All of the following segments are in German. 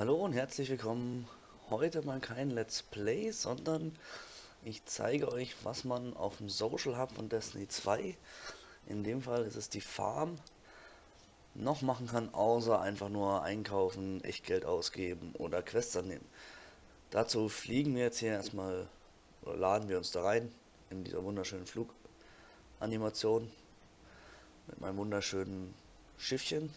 Hallo und herzlich willkommen. Heute mal kein Let's Play, sondern ich zeige euch, was man auf dem Social Hub von Destiny 2, in dem Fall ist es die Farm, noch machen kann, außer einfach nur einkaufen, echt Geld ausgeben oder Quests annehmen. Dazu fliegen wir jetzt hier erstmal, oder laden wir uns da rein, in dieser wunderschönen Fluganimation, mit meinem wunderschönen Schiffchen,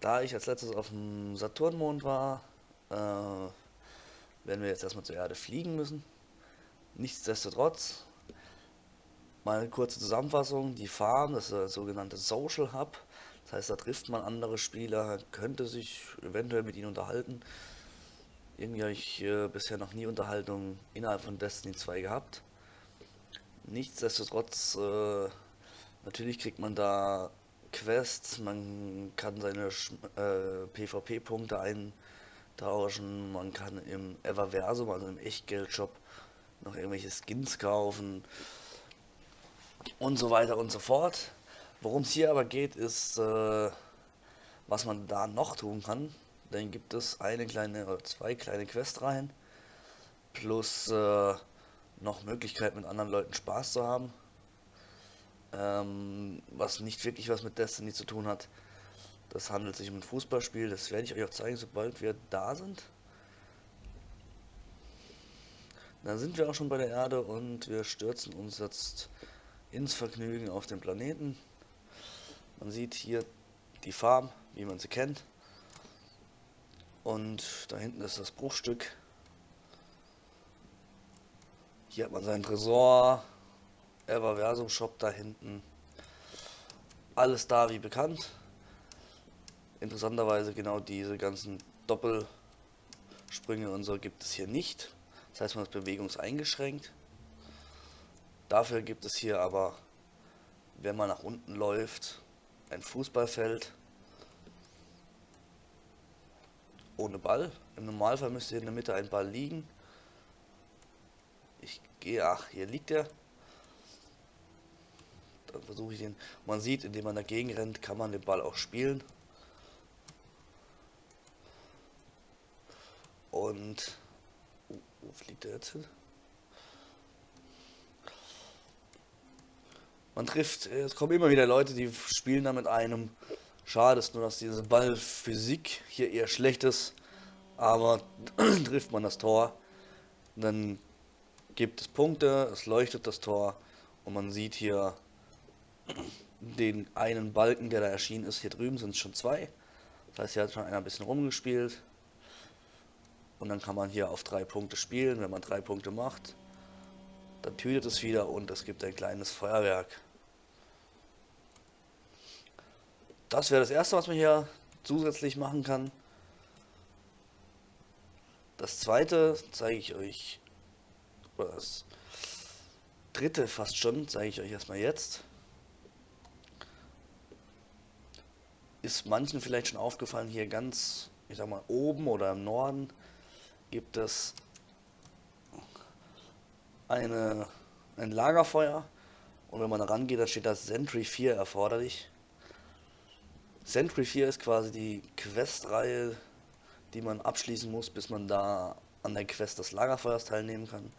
da ich als letztes auf dem Saturnmond war, äh, werden wir jetzt erstmal zur Erde fliegen müssen. Nichtsdestotrotz, mal eine kurze Zusammenfassung, die Farm, das ist der sogenannte Social Hub, das heißt, da trifft man andere Spieler, könnte sich eventuell mit ihnen unterhalten. Irgendwie habe ich äh, bisher noch nie Unterhaltung innerhalb von Destiny 2 gehabt. Nichtsdestotrotz, äh, natürlich kriegt man da Quests, man kann seine äh, PvP-Punkte eintauschen, man kann im Everversum, also im Echtgeldshop, noch irgendwelche Skins kaufen und so weiter und so fort. Worum es hier aber geht, ist, äh, was man da noch tun kann. Dann gibt es eine kleine oder zwei kleine Questreihen plus äh, noch Möglichkeit mit anderen Leuten Spaß zu haben ähm, was nicht wirklich was mit Destiny zu tun hat. Das handelt sich um ein Fußballspiel, das werde ich euch auch zeigen, sobald wir da sind. Dann sind wir auch schon bei der Erde und wir stürzen uns jetzt ins Vergnügen auf den Planeten. Man sieht hier die Farm, wie man sie kennt. Und da hinten ist das Bruchstück. Hier hat man seinen Tresor, Everversum Shop da hinten. Alles da wie bekannt. Interessanterweise genau diese ganzen Doppelsprünge und so gibt es hier nicht. Das heißt, man ist bewegungseingeschränkt. Dafür gibt es hier aber, wenn man nach unten läuft, ein Fußballfeld ohne Ball. Im Normalfall müsste hier in der Mitte ein Ball liegen. Ich gehe, ach, hier liegt er. Dann versuche ich den. Man sieht, indem man dagegen rennt, kann man den Ball auch spielen. Und uh, wo fliegt er jetzt hin? Man trifft, es kommen immer wieder Leute, die spielen da mit einem. Schade ist nur, dass diese Ballphysik hier eher schlecht ist. Aber trifft man das Tor, dann gibt es Punkte, es leuchtet das Tor und man sieht hier den einen Balken, der da erschienen ist. Hier drüben sind es schon zwei. Das heißt, hier hat schon einer ein bisschen rumgespielt. Und dann kann man hier auf drei Punkte spielen. Wenn man drei Punkte macht, dann tötet es wieder und es gibt ein kleines Feuerwerk. Das wäre das erste, was man hier zusätzlich machen kann. Das zweite zeige ich euch, oder das dritte fast schon, zeige ich euch erstmal jetzt. Ist manchen vielleicht schon aufgefallen, hier ganz, ich sag mal, oben oder im Norden gibt es eine, ein Lagerfeuer und wenn man rangeht, dann steht das Sentry 4 erforderlich. Sentry 4 ist quasi die Questreihe, die man abschließen muss, bis man da an der Quest des Lagerfeuers teilnehmen kann.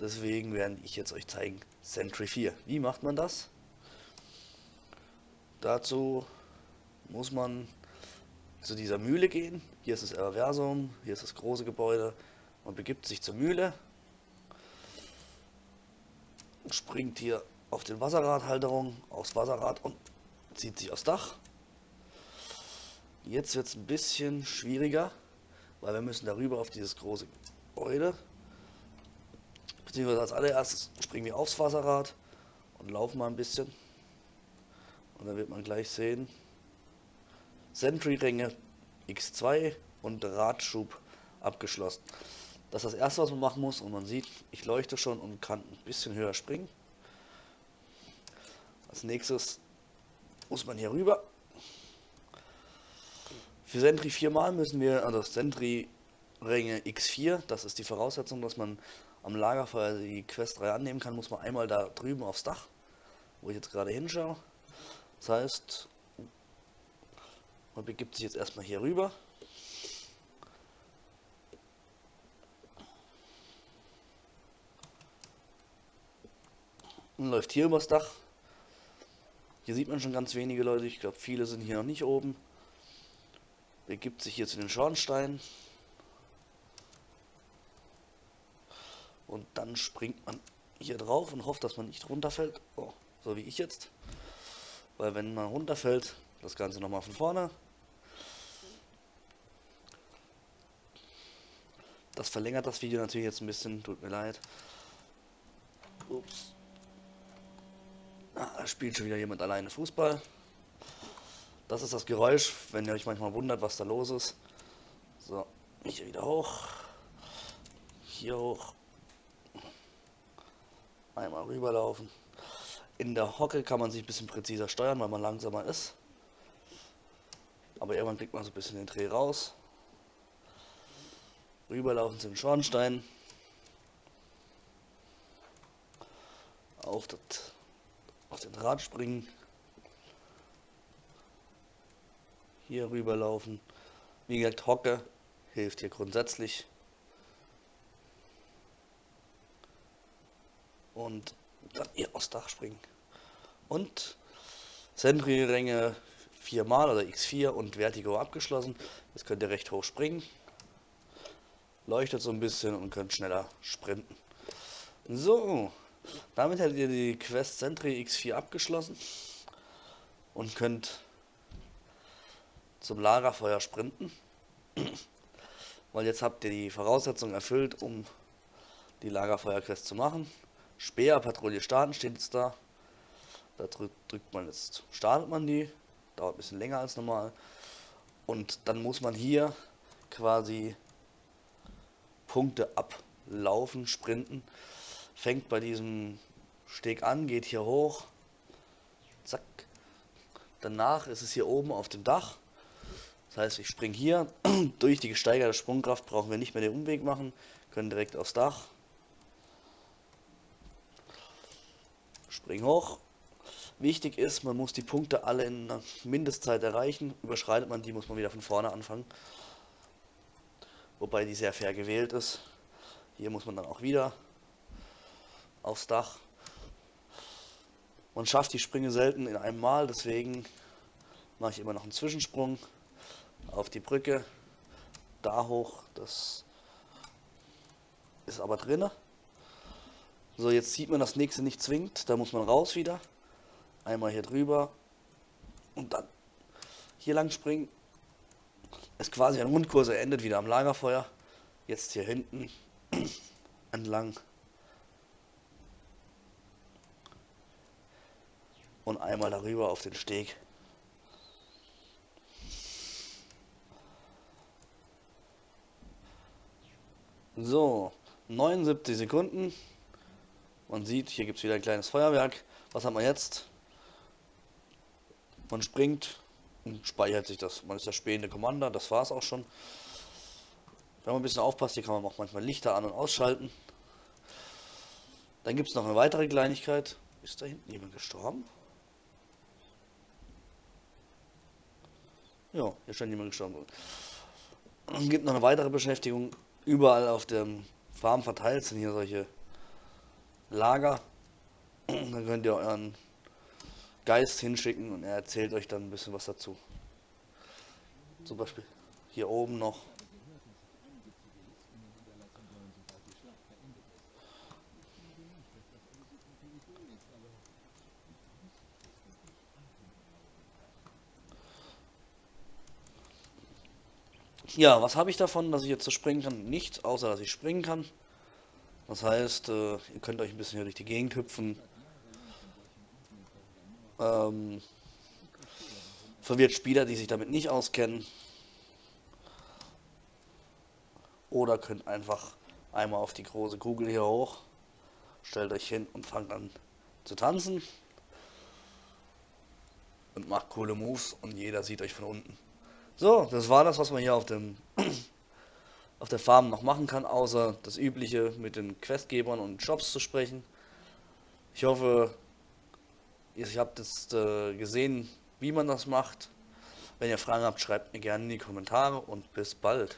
Deswegen werde ich jetzt euch zeigen, Sentry 4. Wie macht man das? Dazu muss man zu dieser Mühle gehen. Hier ist das Reversum, hier ist das große Gebäude. Man begibt sich zur Mühle, springt hier auf den Wasserradhalterung, aufs Wasserrad und zieht sich aufs Dach. Jetzt wird es ein bisschen schwieriger, weil wir müssen darüber auf dieses große Gebäude. Beziehungsweise als allererstes springen wir aufs Wasserrad und laufen mal ein bisschen. Und dann wird man gleich sehen, Sentry-Ränge X2 und Radschub abgeschlossen. Das ist das erste, was man machen muss und man sieht, ich leuchte schon und kann ein bisschen höher springen. Als nächstes muss man hier rüber. Für Sentry viermal müssen wir, also Sentry Ränge X4, das ist die Voraussetzung, dass man am Lagerfeuer die Quest 3 annehmen kann, muss man einmal da drüben aufs Dach, wo ich jetzt gerade hinschaue. Das heißt, Man begibt sich jetzt erstmal hier rüber. Und läuft hier übers Dach. Hier sieht man schon ganz wenige Leute. Ich glaube, viele sind hier noch nicht oben. Begibt sich hier zu den Schornsteinen. Und dann springt man hier drauf und hofft, dass man nicht runterfällt. Oh, so wie ich jetzt. Weil wenn man runterfällt, das Ganze nochmal von vorne. Das verlängert das Video natürlich jetzt ein bisschen, tut mir leid. Ups. Ah, da spielt schon wieder jemand alleine Fußball. Das ist das Geräusch, wenn ihr euch manchmal wundert, was da los ist. So, hier wieder hoch. Hier hoch. Einmal rüberlaufen. In der Hocke kann man sich ein bisschen präziser steuern, weil man langsamer ist. Aber irgendwann kriegt man so ein bisschen den Dreh raus. Rüberlaufen zum Schornstein. Auf, das, auf den Draht springen. Hier rüberlaufen. Wie gesagt, Hocke hilft hier grundsätzlich. Und dann hier aufs Dach springen. Und Sentry-Ränge viermal oder x4 und Vertigo abgeschlossen. Jetzt könnt ihr recht hoch springen. Leuchtet so ein bisschen und könnt schneller sprinten. So, damit hättet ihr die Quest Sentry X4 abgeschlossen und könnt zum Lagerfeuer sprinten. Weil jetzt habt ihr die Voraussetzungen erfüllt, um die Lagerfeuerquest zu machen. Speerpatrouille starten steht jetzt da. Da drückt man jetzt, startet man die. Dauert ein bisschen länger als normal. Und dann muss man hier quasi Punkte ablaufen, sprinten. Fängt bei diesem Steg an, geht hier hoch. Zack. Danach ist es hier oben auf dem Dach. Das heißt, ich springe hier. Durch die gesteigerte Sprungkraft brauchen wir nicht mehr den Umweg machen. Können direkt aufs Dach. Spring hoch. Wichtig ist, man muss die Punkte alle in einer Mindestzeit erreichen. Überschreitet man die, muss man wieder von vorne anfangen. Wobei die sehr fair gewählt ist. Hier muss man dann auch wieder aufs Dach. Man schafft die Sprünge selten in einem Mal, deswegen mache ich immer noch einen Zwischensprung auf die Brücke, da hoch, das ist aber drinne. So, jetzt sieht man das nächste nicht zwingt, da muss man raus wieder. Einmal hier drüber und dann hier lang springen. Ist quasi ein Rundkurs, er endet wieder am Lagerfeuer. Jetzt hier hinten entlang. Und einmal darüber auf den Steg. So, 79 Sekunden. Man sieht, hier gibt es wieder ein kleines Feuerwerk. Was hat man jetzt? Man springt und speichert sich das. Man ist der spähende Commander, das war es auch schon. Wenn man ein bisschen aufpasst, hier kann man auch manchmal Lichter an- und ausschalten. Dann gibt es noch eine weitere Kleinigkeit. Ist da hinten jemand gestorben? Ja, hier scheint jemand gestorben. Es gibt noch eine weitere Beschäftigung. Überall auf dem Farm verteilt sind hier solche Lager. Dann könnt ihr euren Geist hinschicken und er erzählt euch dann ein bisschen was dazu. Zum Beispiel hier oben noch. Ja, was habe ich davon, dass ich jetzt so springen kann? Nichts, außer dass ich springen kann. Das heißt, äh, ihr könnt euch ein bisschen hier durch die Gegend hüpfen. Ähm, verwirrt Spieler, die sich damit nicht auskennen. Oder könnt einfach einmal auf die große Kugel hier hoch, stellt euch hin und fangt an zu tanzen. Und macht coole Moves und jeder sieht euch von unten. So, das war das, was man hier auf dem auf der Farm noch machen kann, außer das übliche mit den Questgebern und Jobs zu sprechen. Ich hoffe, ihr habt jetzt äh, gesehen, wie man das macht. Wenn ihr Fragen habt, schreibt mir gerne in die Kommentare und bis bald.